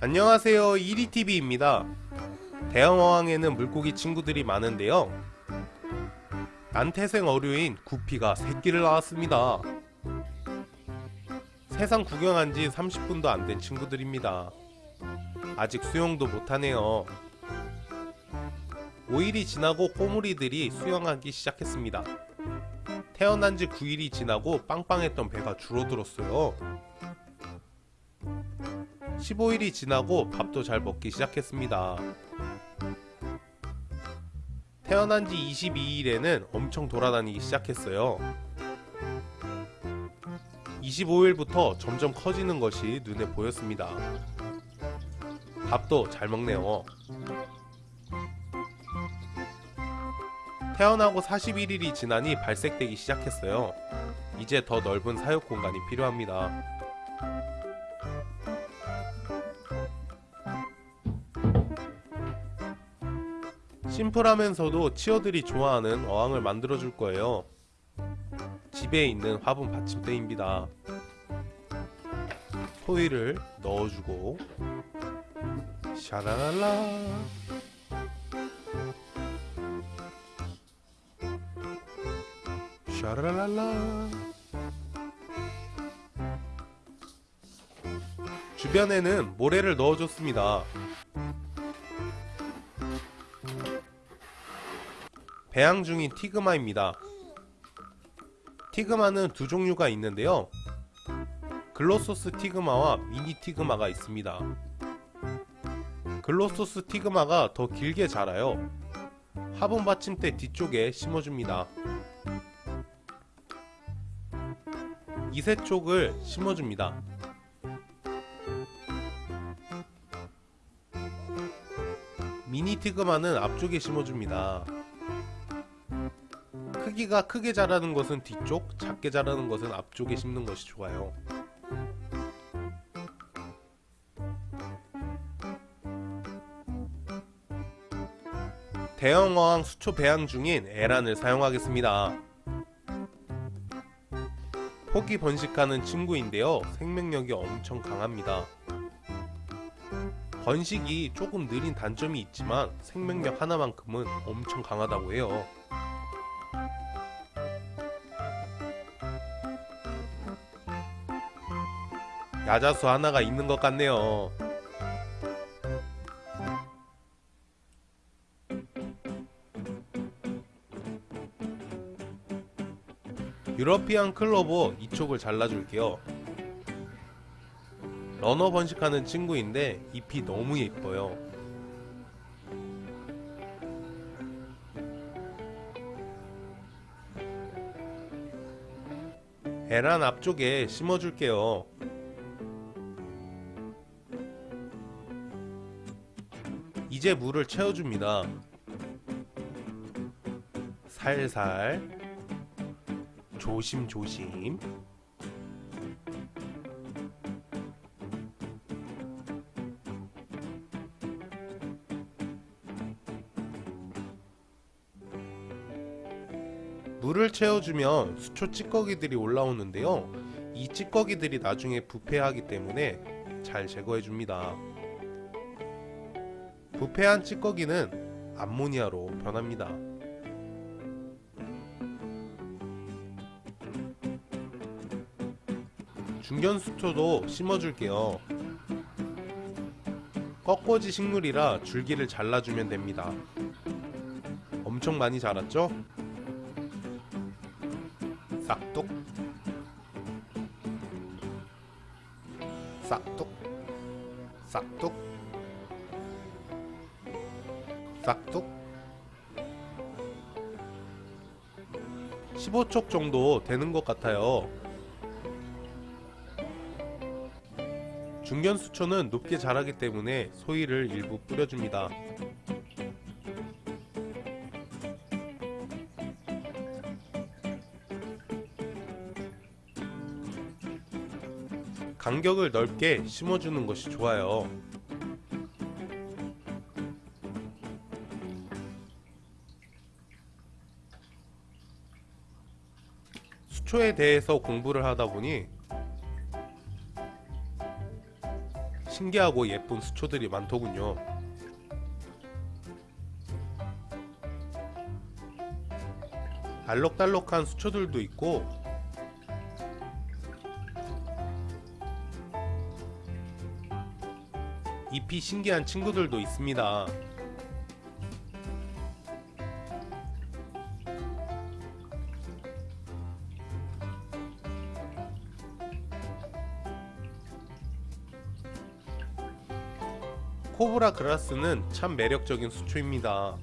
안녕하세요 1위TV입니다. 대형어항에는 물고기 친구들이 많은데요. 난태생 어류인 구피가 새끼를 낳았습니다. 세상 구경한 지 30분도 안 된 친구들입니다. 아직 수영도 못하네요. 5일이 지나고 꼬물이들이 수영하기 시작했습니다. 태어난 지 9일이 지나고 빵빵했던 배가 줄어들었어요 15일이 지나고 밥도 잘 먹기 시작했습니다. 태어난 지 22일에는 엄청 돌아다니기 시작했어요. 25일부터 점점 커지는 것이 눈에 보였습니다. 밥도 잘 먹네요. 태어나고 41일이 지나니 발색되기 시작했어요. 이제 더 넓은 사육 공간이 필요합니다. 심플하면서도 치어들이 좋아하는 어항을 만들어줄 거예요. 집에 있는 화분 받침대입니다. 소위를 넣어주고 샤라랄라 샤라랄라 주변에는 모래를 넣어줬습니다. 배양 중인 티그마입니다. 티그마는 두 종류가 있는데요. 글로소스 티그마와 미니 티그마가 있습니다. 글로소스 티그마가 더 길게 자라요. 화분 받침대 뒤쪽에 심어줍니다. 이세 쪽을 심어줍니다. 미니 티그마는 앞쪽에 심어줍니다. 크기가 크게 자라는 것은 뒤쪽, 작게 자라는 것은 앞쪽에 심는 것이 좋아요. 대형 어항 수초 배양 중인 에란을 사용하겠습니다. 포기 번식하는 친구인데요. 생명력이 엄청 강합니다. 번식이 조금 느린 단점이 있지만 생명력 하나만큼은 엄청 강하다고 해요. 야자수 하나가 있는 것 같네요. 유러피안 클로버 이쪽을 잘라줄게요. 러너 번식하는 친구인데 잎이 너무 예뻐요. 에란 앞쪽에 심어줄게요. 이제 물을 채워줍니다. 살살 조심조심 물을 채워주면 수초 찌꺼기들이 올라오는데요. 이 찌꺼기들이 나중에 부패하기 때문에 잘 제거해줍니다. 부패한 찌꺼기는 암모니아로 변합니다. 중견수초도 심어줄게요. 꺾어지 식물이라 줄기를 잘라주면 됩니다. 엄청 많이 자랐죠? 싹둑 싹둑 싹둑 싹둑? 15촉 정도 되는 것 같아요. 중견 수초는 높게 자라기 때문에 소위를 일부 뿌려줍니다. 간격을 넓게 심어주는 것이 좋아요 수초에 대해서 공부를 하다 보니 신기하고 예쁜 수초들이 많더군요. 알록달록한 수초들도 있고 잎이 신기한 친구들도 있습니다. 코브라 그라스는 참 매력적인 수초입니다.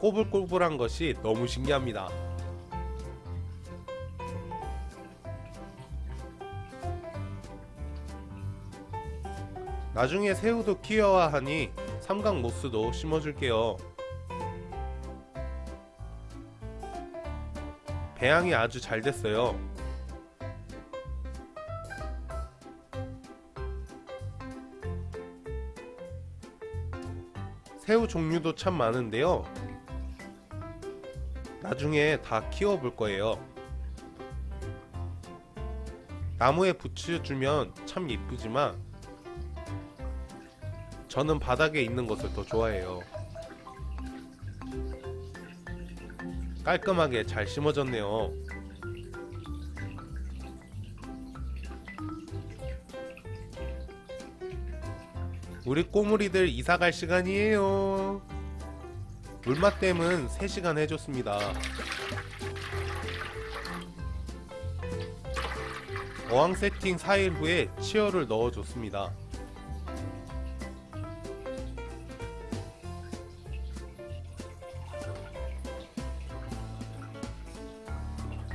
꼬불꼬불한 것이 너무 신기합니다. 나중에 새우도 키워야 하니 삼각 모스도 심어줄게요. 배양이 아주 잘 됐어요. 새우 종류도 참 많은데요. 나중에 다 키워 볼 거예요. 나무에 붙여주면 참 예쁘지만 저는 바닥에 있는 것을 더 좋아해요. 깔끔하게 잘 심어졌네요. 우리 꼬물이들 이사갈 시간이에요. 물맛댐은 3시간 해줬습니다. 어항 세팅 4일 후에 치어를 넣어줬습니다.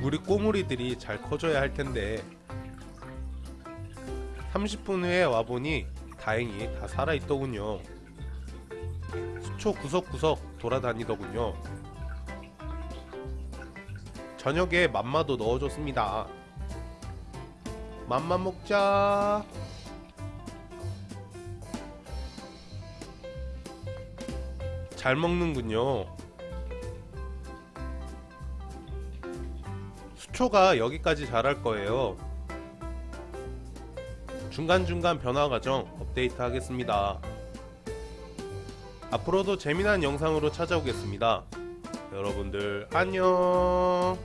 우리 꼬물이들이 잘 커져야 할 텐데 30분 후에 와보니 다행히 다 살아있더군요. 수초 구석구석 돌아다니더군요. 저녁에 맘마도 넣어줬습니다. 맘마 먹자. 잘 먹는군요. 수초가 여기까지 자랄 거예요. 중간중간 변화 과정 업데이트 하겠습니다. 앞으로도 재미난 영상으로 찾아오겠습니다. 여러분들 안녕